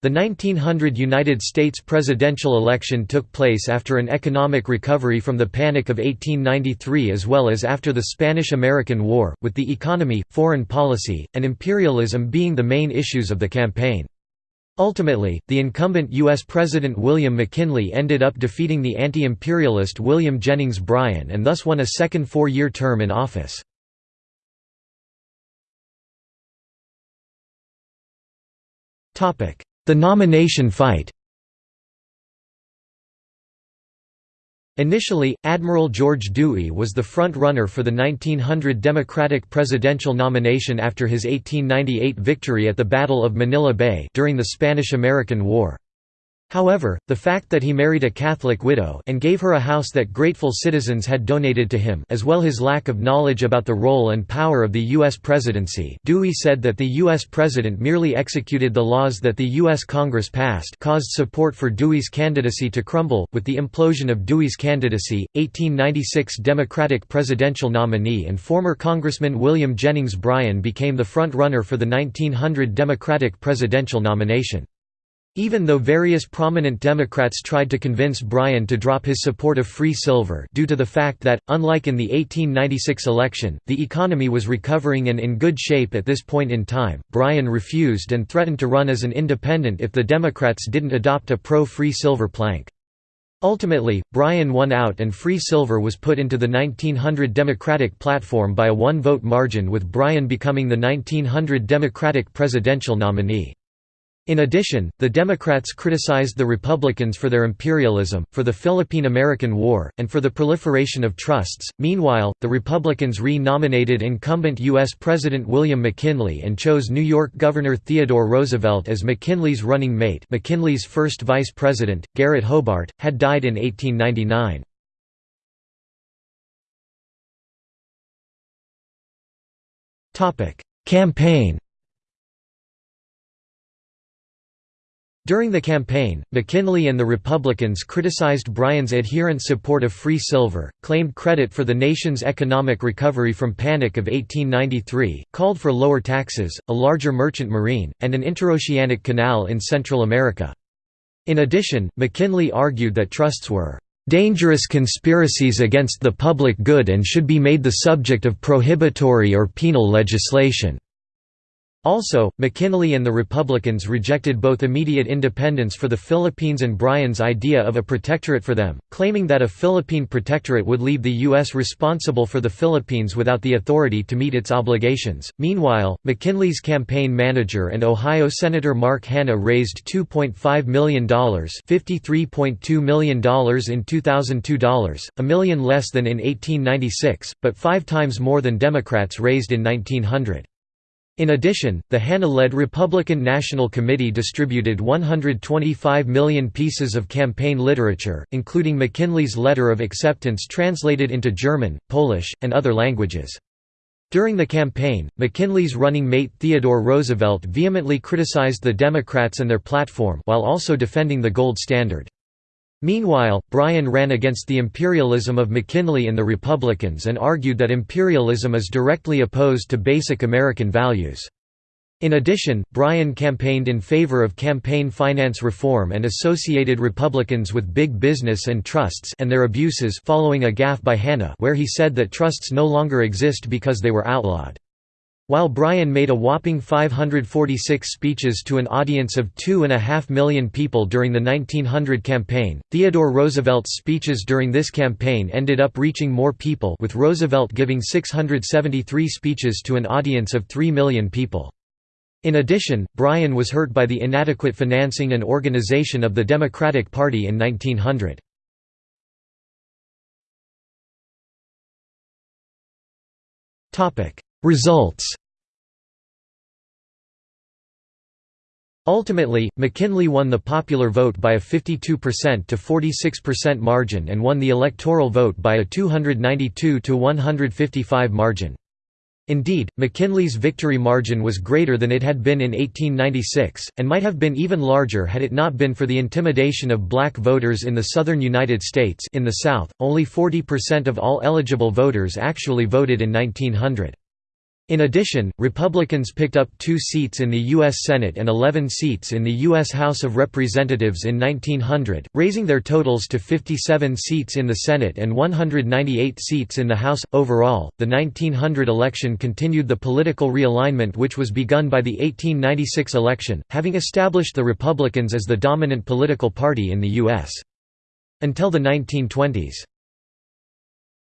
The 1900 United States presidential election took place after an economic recovery from the Panic of 1893 as well as after the Spanish–American War, with the economy, foreign policy, and imperialism being the main issues of the campaign. Ultimately, the incumbent U.S. President William McKinley ended up defeating the anti-imperialist William Jennings Bryan and thus won a second four-year term in office. The nomination fight Initially, Admiral George Dewey was the front-runner for the 1900 Democratic presidential nomination after his 1898 victory at the Battle of Manila Bay during the Spanish–American War. However, the fact that he married a Catholic widow and gave her a house that grateful citizens had donated to him as well as his lack of knowledge about the role and power of the U.S. presidency Dewey said that the U.S. president merely executed the laws that the U.S. Congress passed caused support for Dewey's candidacy to crumble. With the implosion of Dewey's candidacy, 1896 Democratic presidential nominee and former Congressman William Jennings Bryan became the front-runner for the 1900 Democratic presidential nomination. Even though various prominent Democrats tried to convince Bryan to drop his support of free silver due to the fact that, unlike in the 1896 election, the economy was recovering and in good shape at this point in time, Bryan refused and threatened to run as an independent if the Democrats didn't adopt a pro-free silver plank. Ultimately, Bryan won out and free silver was put into the 1900 Democratic platform by a one-vote margin with Bryan becoming the 1900 Democratic presidential nominee. In addition, the Democrats criticized the Republicans for their imperialism, for the Philippine–American War, and for the proliferation of trusts. Meanwhile, the Republicans re-nominated incumbent U.S. President William McKinley and chose New York Governor Theodore Roosevelt as McKinley's running mate McKinley's first vice president, Garrett Hobart, had died in 1899. Campaign During the campaign, McKinley and the Republicans criticized Bryan's adherent support of free silver, claimed credit for the nation's economic recovery from Panic of 1893, called for lower taxes, a larger merchant marine, and an interoceanic canal in Central America. In addition, McKinley argued that trusts were dangerous conspiracies against the public good and should be made the subject of prohibitory or penal legislation. Also, McKinley and the Republicans rejected both immediate independence for the Philippines and Bryan's idea of a protectorate for them, claiming that a Philippine protectorate would leave the U.S. responsible for the Philippines without the authority to meet its obligations. Meanwhile, McKinley's campaign manager and Ohio Senator Mark Hanna raised $2.5 million $53.2 million in 2002 dollars, a million less than in 1896, but five times more than Democrats raised in 1900. In addition, the Hanna-led Republican National Committee distributed 125 million pieces of campaign literature, including McKinley's letter of acceptance translated into German, Polish, and other languages. During the campaign, McKinley's running mate Theodore Roosevelt vehemently criticized the Democrats and their platform while also defending the gold standard. Meanwhile, Bryan ran against the imperialism of McKinley and the Republicans and argued that imperialism is directly opposed to basic American values. In addition, Bryan campaigned in favor of campaign finance reform and associated Republicans with big business and trusts and their abuses following a gaffe by Hanna where he said that trusts no longer exist because they were outlawed. While Bryan made a whopping 546 speeches to an audience of two and a half million people during the 1900 campaign, Theodore Roosevelt's speeches during this campaign ended up reaching more people with Roosevelt giving 673 speeches to an audience of 3 million people. In addition, Bryan was hurt by the inadequate financing and organization of the Democratic Party in 1900. Topic Results Ultimately, McKinley won the popular vote by a 52% to 46% margin and won the electoral vote by a 292 to 155 margin. Indeed, McKinley's victory margin was greater than it had been in 1896, and might have been even larger had it not been for the intimidation of black voters in the southern United States in the South, only 40% of all eligible voters actually voted in 1900. In addition, Republicans picked up two seats in the U.S. Senate and 11 seats in the U.S. House of Representatives in 1900, raising their totals to 57 seats in the Senate and 198 seats in the House. Overall, the 1900 election continued the political realignment which was begun by the 1896 election, having established the Republicans as the dominant political party in the U.S. Until the 1920s.